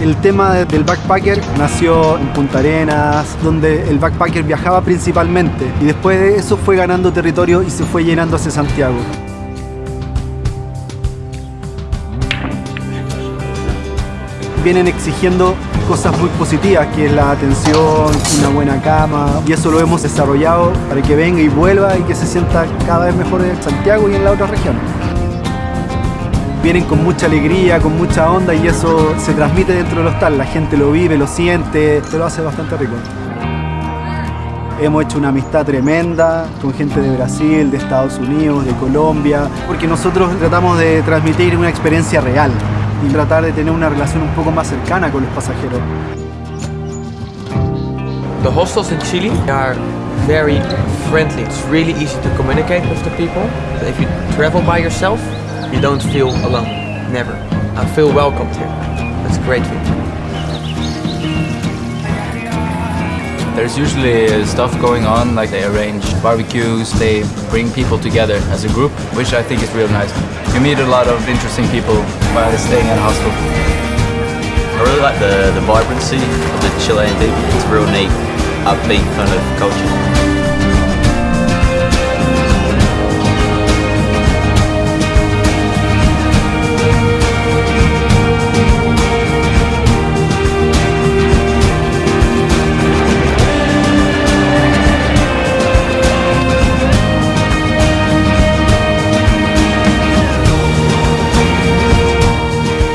El tema del backpacker nació en Punta Arenas, donde el backpacker viajaba principalmente y después de eso fue ganando territorio y se fue llenando hacia Santiago. Vienen exigiendo cosas muy positivas, que es la atención, una buena cama, y eso lo hemos desarrollado para que venga y vuelva y que se sienta cada vez mejor en Santiago y en la otra región vienen con mucha alegría, con mucha onda y eso se transmite dentro del hostal. La gente lo vive, lo siente, se lo hace bastante rico. Hemos hecho una amistad tremenda con gente de Brasil, de Estados Unidos, de Colombia, porque nosotros tratamos de transmitir una experiencia real y tratar de tener una relación un poco más cercana con los pasajeros. The hostels in Chile are very friendly. It's really easy to communicate with the people. If you travel by yourself, you don't feel alone. Never. I feel welcomed here. That's a great thing. There's usually stuff going on, like they arrange barbecues, they bring people together as a group, which I think is real nice. You meet a lot of interesting people while staying at a hostel. I really like the, the vibrancy of the Chilean people. It's a real neat, upbeat kind of culture.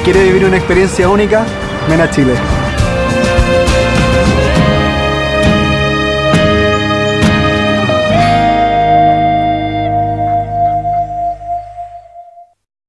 ¿Quiere vivir una experiencia única? Ven a Chile.